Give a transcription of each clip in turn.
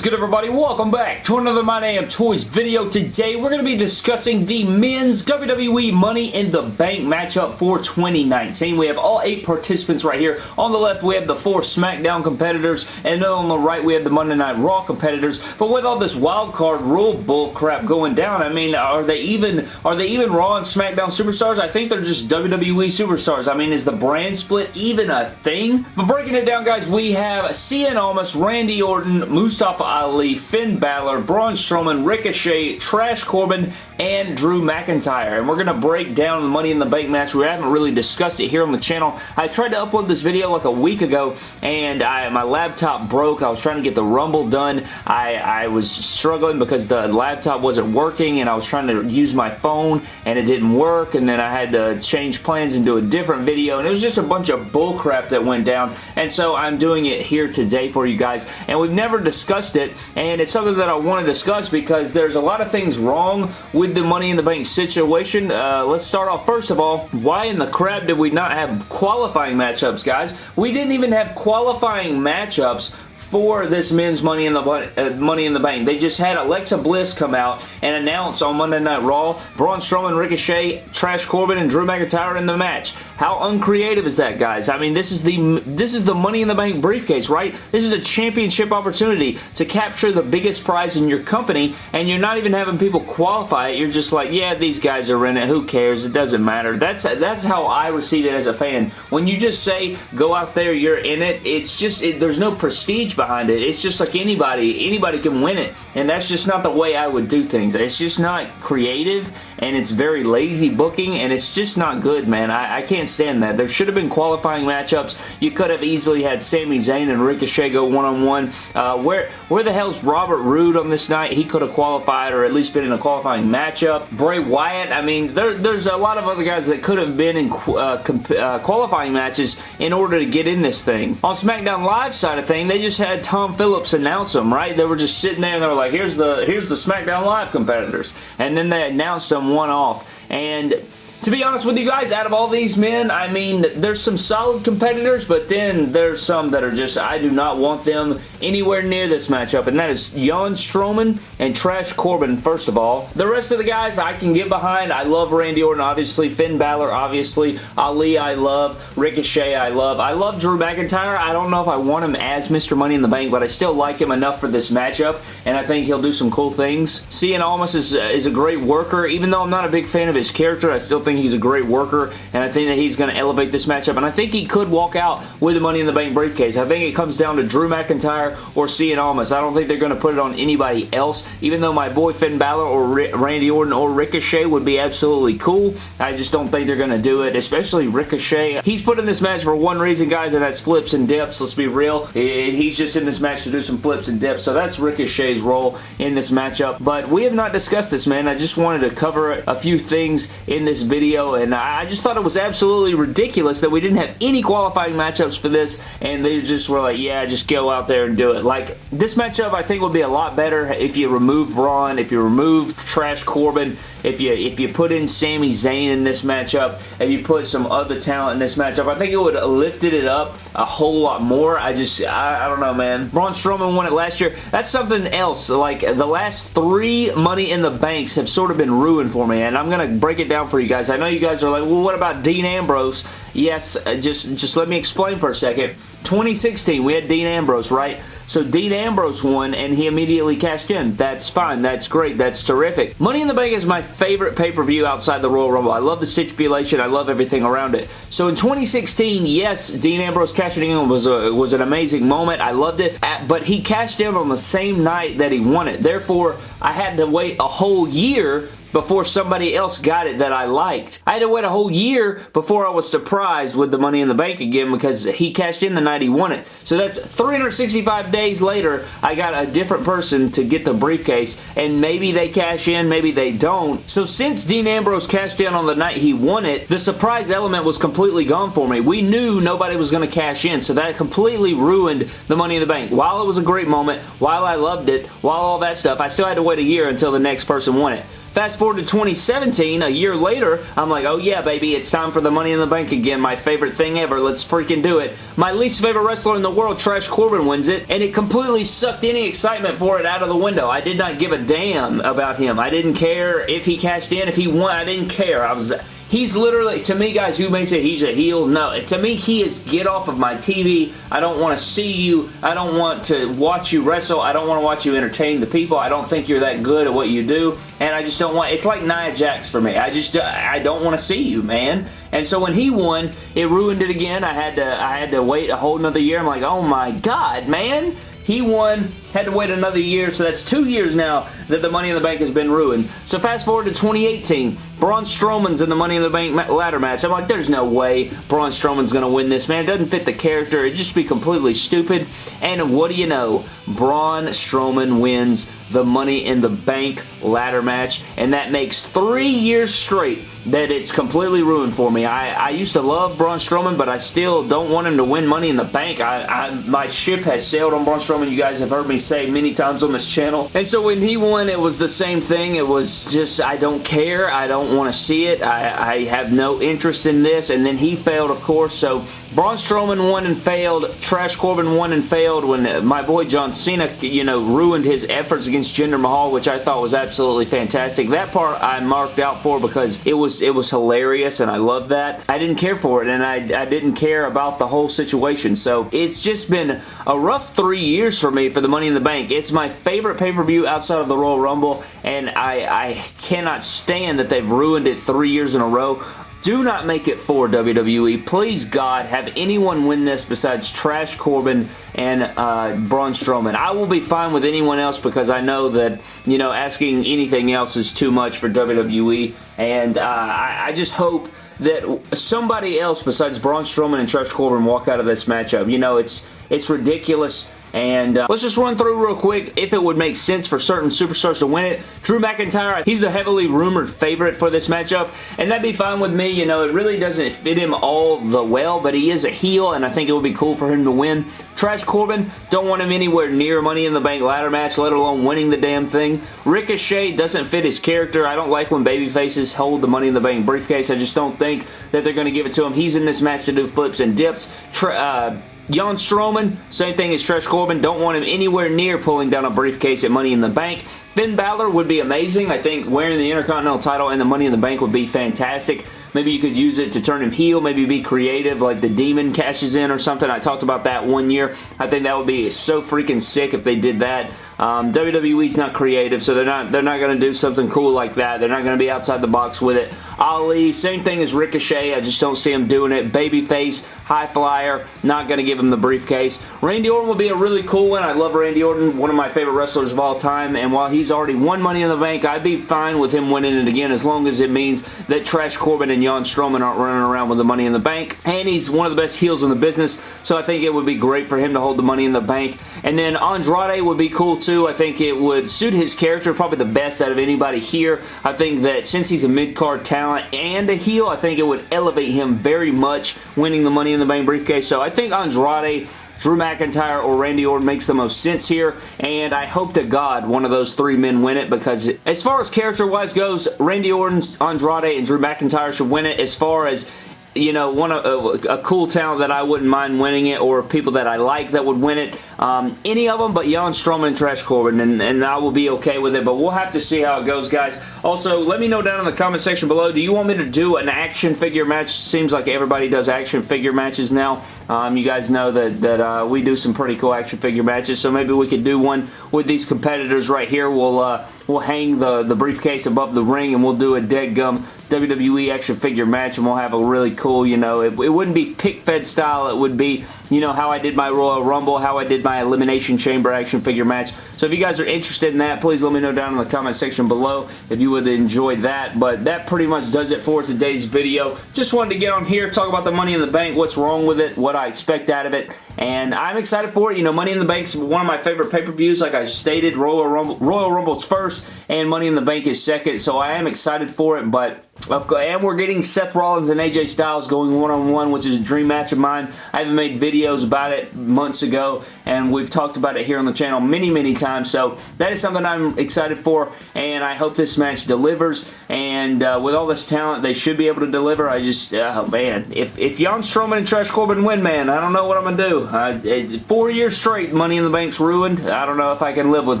is good everybody? Welcome back to another My Damn Toys video. Today we're going to be discussing the men's WWE Money in the Bank matchup for 2019. We have all eight participants right here. On the left we have the four SmackDown competitors and on the right we have the Monday Night Raw competitors. But with all this wild card rule bull crap going down, I mean are they even are they even Raw and SmackDown superstars? I think they're just WWE superstars. I mean is the brand split even a thing? But breaking it down guys, we have Cien Almas, Randy Orton, Mustafa Ali, Finn Balor, Braun Strowman, Ricochet, Trash Corbin, and Drew McIntyre. And we're going to break down the Money in the Bank match. We haven't really discussed it here on the channel. I tried to upload this video like a week ago, and I, my laptop broke. I was trying to get the Rumble done. I, I was struggling because the laptop wasn't working, and I was trying to use my phone, and it didn't work, and then I had to change plans and do a different video, and it was just a bunch of bullcrap that went down, and so I'm doing it here today for you guys, and we've never discussed it, and it's something that I want to discuss because there's a lot of things wrong with the Money in the Bank situation. Uh, let's start off first of all, why in the crap did we not have qualifying matchups, guys? We didn't even have qualifying matchups for this men's Money in the uh, Money in the Bank. They just had Alexa Bliss come out and announce on Monday Night Raw Braun Strowman, Ricochet, Trash Corbin, and Drew McIntyre in the match. How uncreative is that, guys? I mean, this is the this is the Money in the Bank briefcase, right? This is a championship opportunity to capture the biggest prize in your company, and you're not even having people qualify it. You're just like, yeah, these guys are in it. Who cares? It doesn't matter. That's that's how I receive it as a fan. When you just say, go out there, you're in it, it's just, it, there's no prestige behind it. It's just like anybody, anybody can win it. And that's just not the way I would do things. It's just not creative and it's very lazy booking and it's just not good, man. I, I can't stand that. There should have been qualifying matchups. You could have easily had Sami Zayn and Ricochet go one-on-one. -on -one. uh, where, where the hell's Robert Roode on this night? He could have qualified or at least been in a qualifying matchup. Bray Wyatt, I mean, there, there's a lot of other guys that could have been in uh, uh, qualifying matches in order to get in this thing. On SmackDown Live side of thing, they just had Tom Phillips announce them, right? They were just sitting there and they were like, here's the here's the SmackDown Live competitors. And then they announced them one off. And to be honest with you guys, out of all these men, I mean, there's some solid competitors, but then there's some that are just, I do not want them anywhere near this matchup, and that is Jon Strowman and Trash Corbin, first of all. The rest of the guys I can get behind. I love Randy Orton, obviously. Finn Balor, obviously. Ali, I love. Ricochet, I love. I love Drew McIntyre. I don't know if I want him as Mr. Money in the Bank, but I still like him enough for this matchup, and I think he'll do some cool things. Cien Almas is, is a great worker. Even though I'm not a big fan of his character, I still think think he's a great worker, and I think that he's going to elevate this matchup, and I think he could walk out with the Money in the Bank briefcase. I think it comes down to Drew McIntyre or Cien Almas. I don't think they're going to put it on anybody else, even though my boy Finn Balor or Randy Orton or Ricochet would be absolutely cool. I just don't think they're going to do it, especially Ricochet. He's put in this match for one reason, guys, and that's flips and dips. Let's be real. He's just in this match to do some flips and dips, so that's Ricochet's role in this matchup, but we have not discussed this, man. I just wanted to cover a few things in this video video, and I just thought it was absolutely ridiculous that we didn't have any qualifying matchups for this, and they just were like, yeah, just go out there and do it. Like, this matchup I think would be a lot better if you remove Braun, if you remove Trash Corbin, if you if you put in Sami Zayn in this matchup, if you put some other talent in this matchup, I think it would have lifted it up a whole lot more. I just, I, I don't know, man. Braun Strowman won it last year. That's something else. Like, the last three Money in the Banks have sort of been ruined for me, and I'm going to break it down for you guys. I know you guys are like, well, what about Dean Ambrose? Yes, uh, just, just let me explain for a second. 2016, we had Dean Ambrose, right? So Dean Ambrose won and he immediately cashed in. That's fine. That's great. That's terrific. Money in the Bank is my favorite pay-per-view outside the Royal Rumble. I love the stipulation. I love everything around it. So in 2016, yes, Dean Ambrose cashing in was, a, was an amazing moment. I loved it. But he cashed in on the same night that he won it. Therefore, I had to wait a whole year before somebody else got it that I liked. I had to wait a whole year before I was surprised with the Money in the Bank again because he cashed in the night he won it. So that's 365 days later, I got a different person to get the briefcase, and maybe they cash in, maybe they don't. So since Dean Ambrose cashed in on the night he won it, the surprise element was completely gone for me. We knew nobody was going to cash in, so that completely ruined the Money in the Bank. While it was a great moment, while I loved it, while all that stuff, I still had to wait a year until the next person won it. Fast forward to 2017, a year later, I'm like, oh yeah, baby, it's time for the Money in the Bank again. My favorite thing ever. Let's freaking do it. My least favorite wrestler in the world, Trash Corbin, wins it, and it completely sucked any excitement for it out of the window. I did not give a damn about him. I didn't care if he cashed in, if he won. I didn't care. I was He's literally, to me guys, you may say he's a heel. No, to me he is get off of my TV. I don't want to see you. I don't want to watch you wrestle. I don't want to watch you entertain the people. I don't think you're that good at what you do. And I just don't want, it's like Nia Jax for me. I just, I don't want to see you, man. And so when he won, it ruined it again. I had to, I had to wait a whole another year. I'm like, oh my god, man. He won, had to wait another year, so that's two years now that the Money in the Bank has been ruined. So fast forward to 2018, Braun Strowman's in the Money in the Bank ladder match. I'm like, there's no way Braun Strowman's going to win this, man. It doesn't fit the character. It'd just be completely stupid. And what do you know? Braun Strowman wins the Money in the Bank ladder match, and that makes three years straight that it's completely ruined for me. I, I used to love Braun Strowman, but I still don't want him to win Money in the Bank. I, I, my ship has sailed on Braun Strowman. You guys have heard me say many times on this channel. And so when he won, it was the same thing. It was just, I don't care. I don't want to see it. I, I have no interest in this. And then he failed, of course. So Braun Strowman won and failed. Trash Corbin won and failed when my boy John Cena, you know, ruined his efforts against Jinder Mahal, which I thought was absolutely fantastic. That part I marked out for because it was it was hilarious and I love that. I didn't care for it and I, I didn't care about the whole situation. So it's just been a rough three years for me for the Money in the Bank. It's my favorite pay-per-view outside of the Royal Rumble and I, I cannot stand that they've ruined it three years in a row. Do not make it for WWE. Please, God, have anyone win this besides Trash Corbin and uh, Braun Strowman. I will be fine with anyone else because I know that, you know, asking anything else is too much for WWE. And uh, I, I just hope that somebody else besides Braun Strowman and Trash Corbin walk out of this matchup. You know, it's it's ridiculous and uh, let's just run through real quick if it would make sense for certain superstars to win it. Drew McIntyre, he's the heavily rumored favorite for this matchup, and that'd be fine with me. You know, it really doesn't fit him all the well, but he is a heel, and I think it would be cool for him to win. Trash Corbin, don't want him anywhere near Money in the Bank ladder match, let alone winning the damn thing. Ricochet doesn't fit his character. I don't like when baby faces hold the Money in the Bank briefcase. I just don't think that they're going to give it to him. He's in this match to do flips and dips. Tra uh, Jan Strowman, same thing as Trash Corbin. Don't want him anywhere near pulling down a briefcase at Money in the Bank. Finn Balor would be amazing. I think wearing the Intercontinental title and the Money in the Bank would be fantastic. Maybe you could use it to turn him heel, maybe be creative like the Demon cashes in or something. I talked about that one year. I think that would be so freaking sick if they did that. Um, WWE's not creative, so they're not they're not going to do something cool like that. They're not going to be outside the box with it. Ali, same thing as Ricochet. I just don't see him doing it. Babyface, high flyer, not going to give him the briefcase. Randy Orton will be a really cool one. I love Randy Orton, one of my favorite wrestlers of all time, and while he's already won Money in the Bank, I'd be fine with him winning it again as long as it means that Trash Corbin and Jan Strowman aren't running around with the Money in the Bank, and he's one of the best heels in the business, so I think it would be great for him to hold the Money in the Bank. And then Andrade would be cool too. I think it would suit his character probably the best out of anybody here. I think that since he's a mid-card talent and a heel, I think it would elevate him very much winning the Money in the Bank briefcase. So I think Andrade Drew McIntyre or Randy Orton makes the most sense here, and I hope to God one of those three men win it because as far as character-wise goes, Randy Orton, Andrade, and Drew McIntyre should win it. As far as you know, one of a, a, cool talent that I wouldn't mind winning it or people that I like that would win it. Um, any of them but Jan Strowman and Trash Corbin and, and I will be okay with it but we'll have to see how it goes guys. Also let me know down in the comment section below do you want me to do an action figure match? Seems like everybody does action figure matches now. Um, you guys know that, that uh, we do some pretty cool action figure matches, so maybe we could do one with these competitors right here. We'll uh, we'll hang the, the briefcase above the ring and we'll do a dead gum WWE action figure match and we'll have a really cool, you know, it, it wouldn't be pick fed style, it would be, you know, how I did my Royal Rumble, how I did my Elimination Chamber action figure match. So if you guys are interested in that, please let me know down in the comment section below if you would enjoy that. But that pretty much does it for today's video. Just wanted to get on here, talk about the Money in the Bank, what's wrong with it, what I expect out of it, and I'm excited for it. You know, Money in the Bank's one of my favorite pay-per-views, like I stated. Royal, Rumble, Royal Rumble's first, and Money in the Bank is second, so I am excited for it, but and we're getting Seth Rollins and AJ Styles going one-on-one, -on -one, which is a dream match of mine. I haven't made videos about it months ago, and we've talked about it here on the channel many, many times, so that is something I'm excited for, and I hope this match delivers, and uh, with all this talent, they should be able to deliver. I just, oh man, if, if Jan Strowman and Trash Corbin win, man, I don't know what I'm going to do. Uh, four years straight, Money in the Bank's ruined. I don't know if I can live with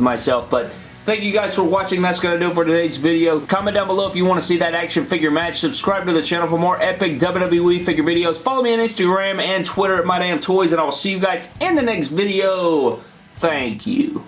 myself, but Thank you guys for watching. That's going to do it for today's video. Comment down below if you want to see that action figure match. Subscribe to the channel for more epic WWE figure videos. Follow me on Instagram and Twitter at MyDamnToys, and I will see you guys in the next video. Thank you.